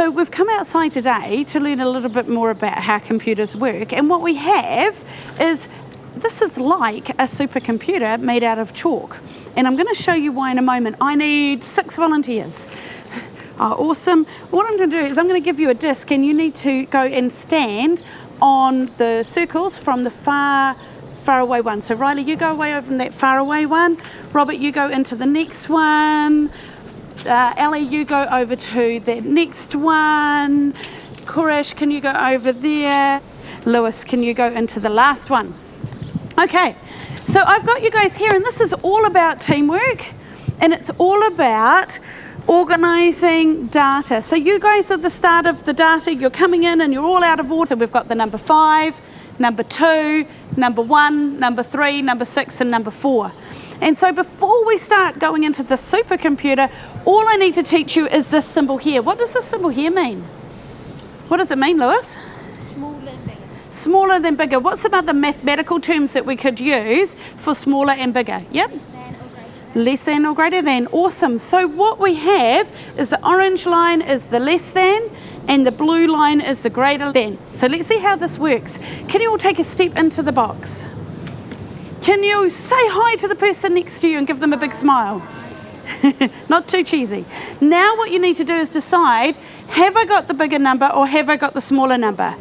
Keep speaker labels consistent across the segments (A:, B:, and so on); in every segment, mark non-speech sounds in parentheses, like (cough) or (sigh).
A: So we've come outside today to learn a little bit more about how computers work and what we have is this is like a supercomputer made out of chalk and I'm going to show you why in a moment. I need six volunteers. Oh, (laughs) awesome. What I'm going to do is I'm going to give you a disc and you need to go and stand on the circles from the far far away one. So Riley, you go away over from that far away one. Robert, you go into the next one. Uh, Ellie, you go over to the next one. Koresh, can you go over there? Lewis, can you go into the last one? Okay, so I've got you guys here, and this is all about teamwork, and it's all about organizing data. So you guys at the start of the data, you're coming in and you're all out of order. We've got the number five, number two, number one, number three, number six, and number four. And so before we start going into the supercomputer, all I need to teach you is this symbol here. What does this symbol here mean? What does it mean, Lewis?
B: Smaller than bigger.
A: Smaller than bigger. What's some other mathematical terms that we could use for smaller and bigger? Yep.
B: Less than or greater than.
A: Less than or greater than. Awesome. So what we have is the orange line is the less than and the blue line is the greater than. So let's see how this works. Can you all take a step into the box? Can you say hi to the person next to you and give them a big smile? (laughs) Not too cheesy. Now what you need to do is decide, have I got the bigger number or have I got the smaller number?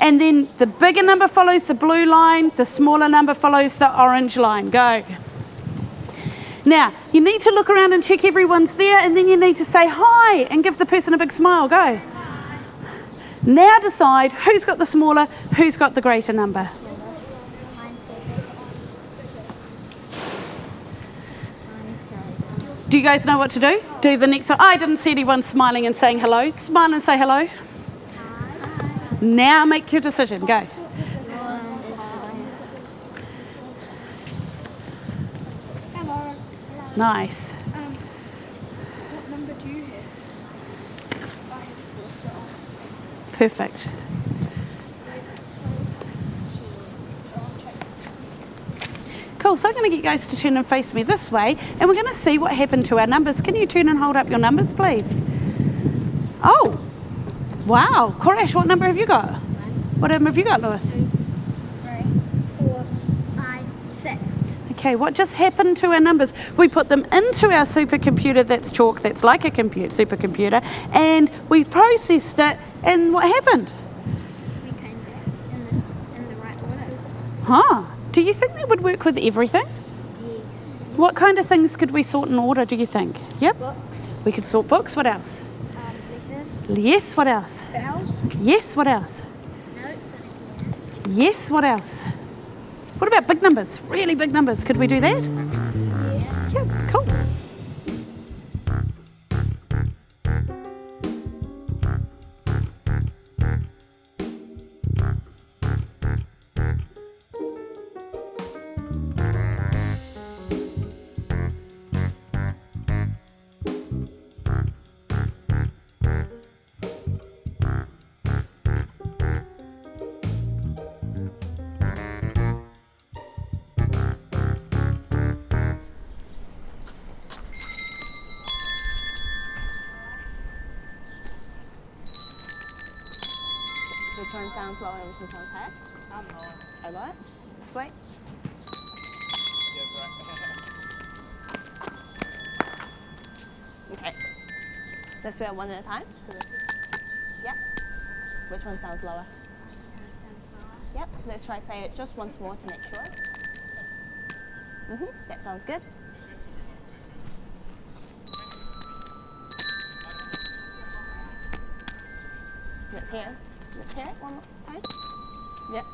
A: And then the bigger number follows the blue line, the smaller number follows the orange line. Go. Now, you need to look around and check everyone's there, and then you need to say hi and give the person a big smile. Go. Now decide who's got the smaller, who's got the greater number.
B: Mine's bigger.
A: Do you guys know what to do? Do the next one. I didn't see anyone smiling and saying hello. Smile and say hello. Now make your decision. Go.
B: Hello.
A: Nice.
B: Um, what number do you have? I have four, so
A: Perfect.
B: so I'll take
A: Cool. So I'm going to get you guys to turn and face me this way, and we're going to see what happened to our numbers. Can you turn and hold up your numbers, please? Oh, wow. Koresh, what number have you got? What number have you got, Lewis?
B: three, four, five, six.
A: Okay, what just happened to our numbers? We put them into our supercomputer that's chalk, that's like a compute, supercomputer, and we processed it, and what happened?
B: We came back in this in the right order.
A: Huh? Do you think that would work with everything?
B: Yes.
A: What kind of things could we sort in order, do you think? Yep.
B: Books,
A: We could sort books. What else?
B: um, letters,
A: Yes, what else?
B: vowels,
A: Yes, what else?
B: notes,
A: Yes, what else? What about big numbers? Really big numbers. Could we do that?
C: Which one sounds low and which one sounds high? A lot. Sweet. Okay. Let's do it one at a time. So let's- yep. Which one sounds lower? Yep. Let's try play it just once more to make sure. Mhm. That sounds good. Let's hear. Let's hear it one more time. Yep.